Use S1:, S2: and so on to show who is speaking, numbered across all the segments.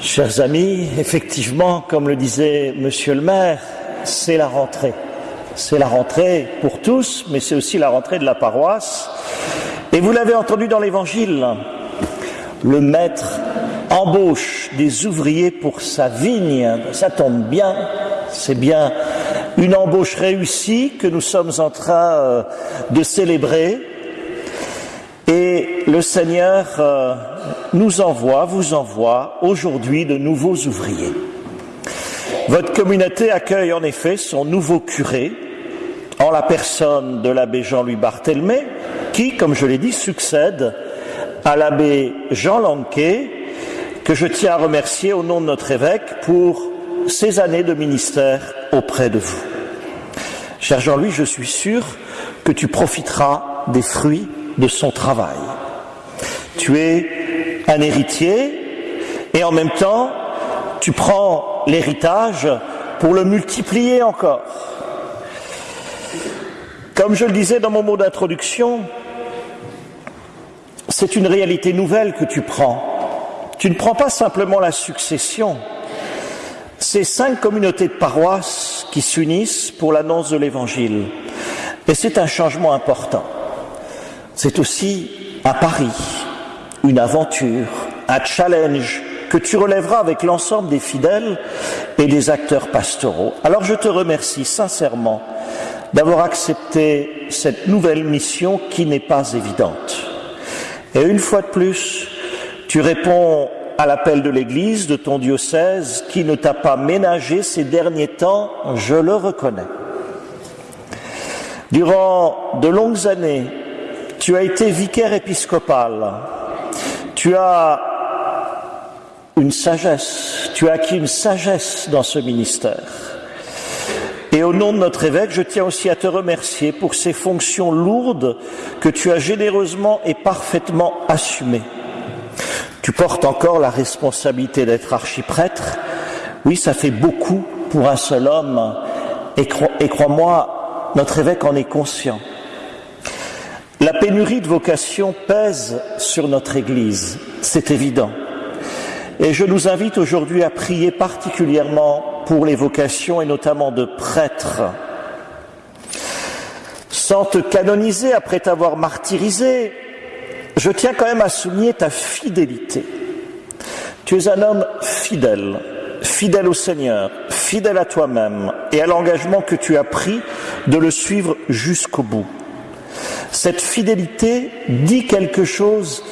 S1: Chers amis, effectivement, comme le disait Monsieur le maire, c'est la rentrée. C'est la rentrée pour tous, mais c'est aussi la rentrée de la paroisse. Et vous l'avez entendu dans l'Évangile, le maître embauche des ouvriers pour sa vigne. Ça tombe bien, c'est bien une embauche réussie que nous sommes en train euh, de célébrer. Et le Seigneur euh, nous envoie, vous envoie aujourd'hui de nouveaux ouvriers. Votre communauté accueille en effet son nouveau curé, en la personne de l'abbé Jean-Louis Barthélemy, qui, comme je l'ai dit, succède à l'abbé Jean Lanquet, que je tiens à remercier au nom de notre évêque pour ces années de ministère auprès de vous. Cher Jean-Louis, je suis sûr que tu profiteras des fruits de son travail. Tu es un héritier et en même temps, tu prends l'héritage pour le multiplier encore. Comme je le disais dans mon mot d'introduction, c'est une réalité nouvelle que tu prends. Tu ne prends pas simplement la succession. C'est cinq communautés de paroisses qui s'unissent pour l'annonce de l'Évangile. Et c'est un changement important. C'est aussi un pari, une aventure, un challenge que tu relèveras avec l'ensemble des fidèles et des acteurs pastoraux. Alors je te remercie sincèrement d'avoir accepté cette nouvelle mission qui n'est pas évidente. Et une fois de plus, tu réponds à l'appel de l'Église, de ton diocèse, qui ne t'a pas ménagé ces derniers temps, je le reconnais. Durant de longues années, tu as été vicaire épiscopal, tu as une sagesse, tu as acquis une sagesse dans ce ministère. Et au nom de notre évêque, je tiens aussi à te remercier pour ces fonctions lourdes que tu as généreusement et parfaitement assumées. Tu portes encore la responsabilité d'être archiprêtre. Oui, ça fait beaucoup pour un seul homme. Et, crois-moi, notre évêque en est conscient. La pénurie de vocation pèse sur notre Église, c'est évident. Et je nous invite aujourd'hui à prier particulièrement pour les vocations et notamment de prêtres. Sans te canoniser après t'avoir martyrisé, je tiens quand même à souligner ta fidélité. Tu es un homme fidèle, fidèle au Seigneur, fidèle à toi-même et à l'engagement que tu as pris de le suivre jusqu'au bout. Cette fidélité dit quelque chose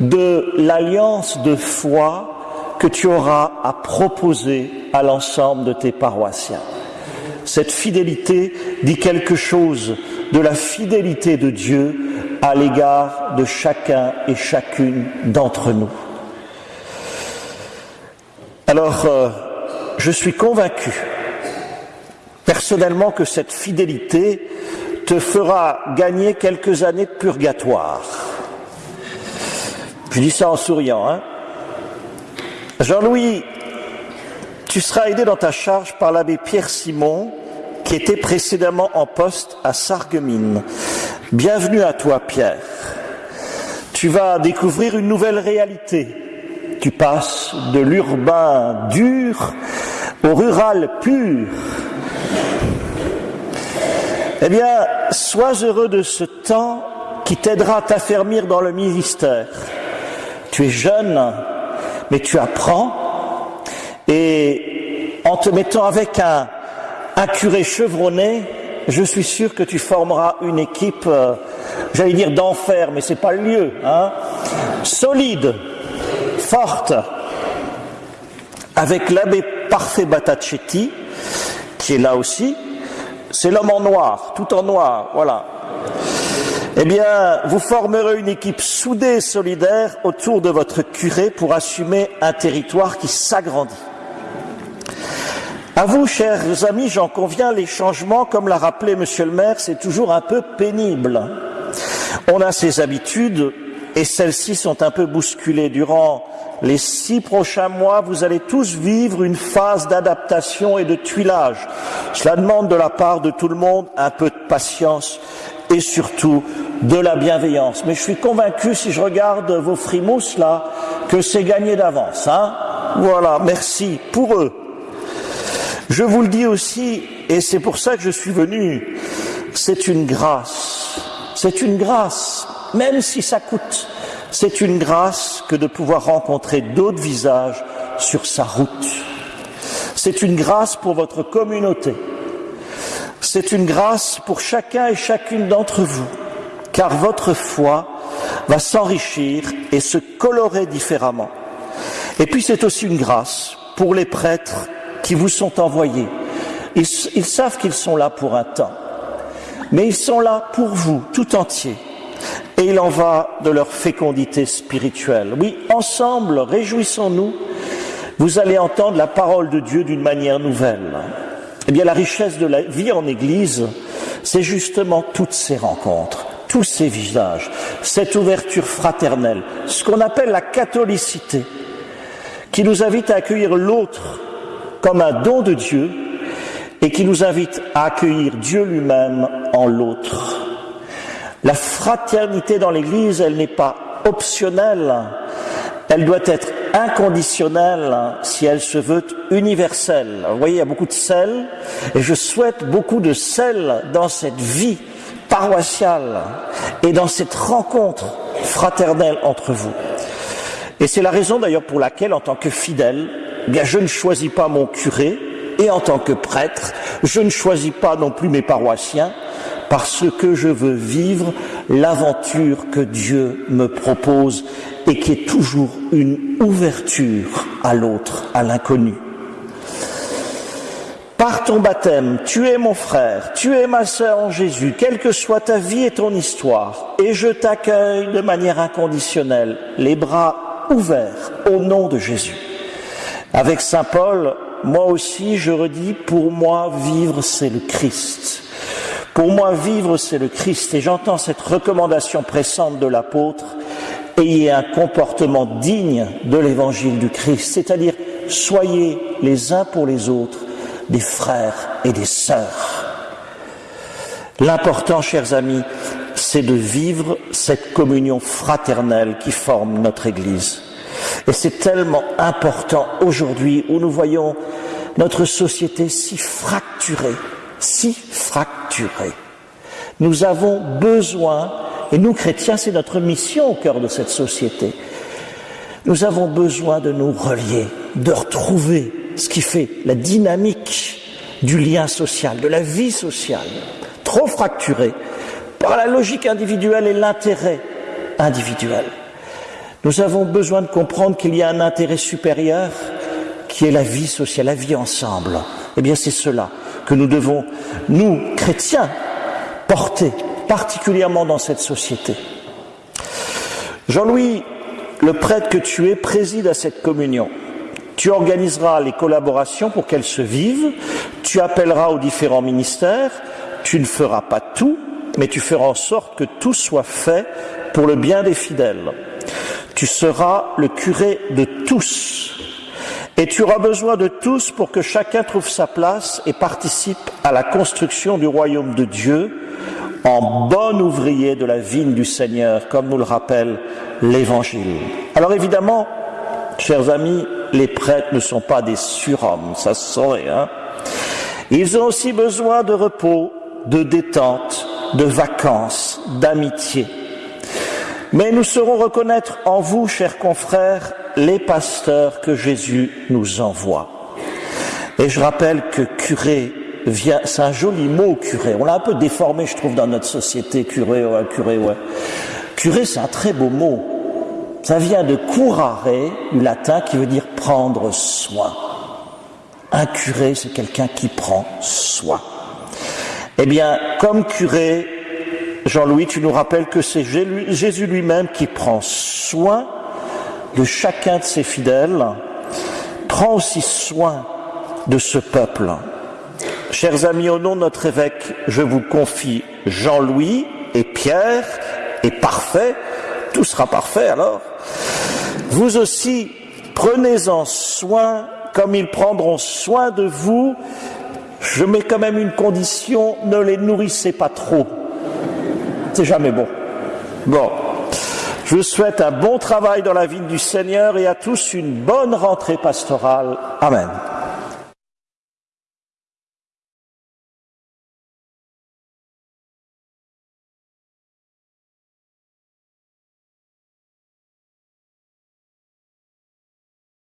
S1: de l'alliance de foi que tu auras à proposer à l'ensemble de tes paroissiens. Cette fidélité dit quelque chose de la fidélité de Dieu à l'égard de chacun et chacune d'entre nous. Alors, euh, je suis convaincu personnellement que cette fidélité te fera gagner quelques années de purgatoire. Je dis ça en souriant, hein Jean-Louis, tu seras aidé dans ta charge par l'abbé Pierre Simon, qui était précédemment en poste à Sarreguemines. Bienvenue à toi, Pierre. Tu vas découvrir une nouvelle réalité. Tu passes de l'urbain dur au rural pur. Eh bien, sois heureux de ce temps qui t'aidera à t'affermir dans le ministère. Tu es jeune, mais tu apprends et en te mettant avec un, curé chevronné, je suis sûr que tu formeras une équipe, euh, j'allais dire d'enfer, mais c'est pas le lieu, hein, solide, forte, avec l'abbé Parfait Batacetti, qui est là aussi. C'est l'homme en noir, tout en noir, voilà eh bien, vous formerez une équipe soudée et solidaire autour de votre curé pour assumer un territoire qui s'agrandit. À vous, chers amis, j'en conviens, les changements, comme l'a rappelé Monsieur le maire, c'est toujours un peu pénible. On a ses habitudes et celles-ci sont un peu bousculées. Durant les six prochains mois, vous allez tous vivre une phase d'adaptation et de tuilage. Cela demande de la part de tout le monde un peu de patience et surtout de la bienveillance. Mais je suis convaincu, si je regarde vos frimousses là, que c'est gagné d'avance. Hein Voilà, merci pour eux. Je vous le dis aussi, et c'est pour ça que je suis venu, c'est une grâce. C'est une grâce, même si ça coûte. C'est une grâce que de pouvoir rencontrer d'autres visages sur sa route. C'est une grâce pour votre communauté. C'est une grâce pour chacun et chacune d'entre vous, car votre foi va s'enrichir et se colorer différemment. Et puis c'est aussi une grâce pour les prêtres qui vous sont envoyés. Ils, savent qu'ils sont là pour un temps, mais ils sont là pour vous tout entier. Et il en va de leur fécondité spirituelle. Oui, ensemble, réjouissons-nous, vous allez entendre la parole de Dieu d'une manière nouvelle. Eh bien, la richesse de la vie en Église, c'est justement toutes ces rencontres, tous ces visages, cette ouverture fraternelle, ce qu'on appelle la catholicité, qui nous invite à accueillir l'autre comme un don de Dieu et qui nous invite à accueillir Dieu lui-même en l'autre. La fraternité dans l'Église, elle n'est pas optionnelle, elle doit être inconditionnelle si elle se veut universelle. Vous voyez, il y a beaucoup de sel, et je souhaite beaucoup de sel dans cette vie paroissiale et dans cette rencontre fraternelle entre vous. Et c'est la raison d'ailleurs pour laquelle, en tant que fidèle, bien, je ne choisis pas mon curé, et en tant que prêtre, je ne choisis pas non plus mes paroissiens, parce que je veux vivre l'aventure que Dieu me propose et qui est toujours une ouverture à l'autre, à l'inconnu. Par ton baptême, tu es mon frère, tu es ma sœur en Jésus, quelle que soit ta vie et ton histoire, et je t'accueille de manière inconditionnelle, les bras ouverts au nom de Jésus. Avec Saint Paul, moi aussi, je redis, pour moi, vivre, c'est le Christ. Pour moi, vivre, c'est le Christ. Et j'entends cette recommandation pressante de l'apôtre, ayez un comportement digne de l'évangile du Christ, c'est-à-dire soyez les uns pour les autres des frères et des sœurs. L'important, chers amis, c'est de vivre cette communion fraternelle qui forme notre Église. Et c'est tellement important aujourd'hui où nous voyons notre société si fracturée, si fracturée. Nous avons besoin, et nous chrétiens, c'est notre mission au cœur de cette société, nous avons besoin de nous relier, de retrouver ce qui fait la dynamique du lien social, de la vie sociale, trop fracturée par la logique individuelle et l'intérêt individuel. Nous avons besoin de comprendre qu'il y a un intérêt supérieur qui est la vie sociale, la vie ensemble. Eh bien, c'est cela que nous devons, nous, chrétiens, porter particulièrement dans cette société. Jean-Louis, le prêtre que tu es, préside à cette communion. Tu organiseras les collaborations pour qu'elles se vivent, tu appelleras aux différents ministères, tu ne feras pas tout, mais tu feras en sorte que tout soit fait pour le bien des fidèles. Tu seras le curé de tous. Et tu auras besoin de tous pour que chacun trouve sa place et participe à la construction du royaume de Dieu en bon ouvrier de la vigne du Seigneur, comme nous le rappelle l'Évangile. Alors évidemment, chers amis, les prêtres ne sont pas des surhommes, ça se saurait. Hein Ils ont aussi besoin de repos, de détente, de vacances, d'amitié. Mais nous saurons reconnaître en vous, chers confrères, les pasteurs que Jésus nous envoie. Et je rappelle que curé vient, c'est un joli mot curé. On l'a un peu déformé, je trouve, dans notre société, curé, ouais, curé, ouais. Curé, c'est un très beau mot. Ça vient de curare, du latin, qui veut dire prendre soin. Un curé, c'est quelqu'un qui prend soin. Eh bien, comme curé, Jean-Louis, tu nous rappelles que c'est Jésus lui-même qui prend soin de chacun de ses fidèles, prend aussi soin de ce peuple. Chers amis, au nom de notre évêque, je vous confie Jean-Louis et Pierre, et parfait, tout sera parfait alors. Vous aussi, prenez-en soin comme ils prendront soin de vous. Je mets quand même une condition, ne les nourrissez pas trop. C'est jamais bon. Bon. Je vous souhaite un bon travail dans la vie du Seigneur et à tous une bonne rentrée pastorale. Amen.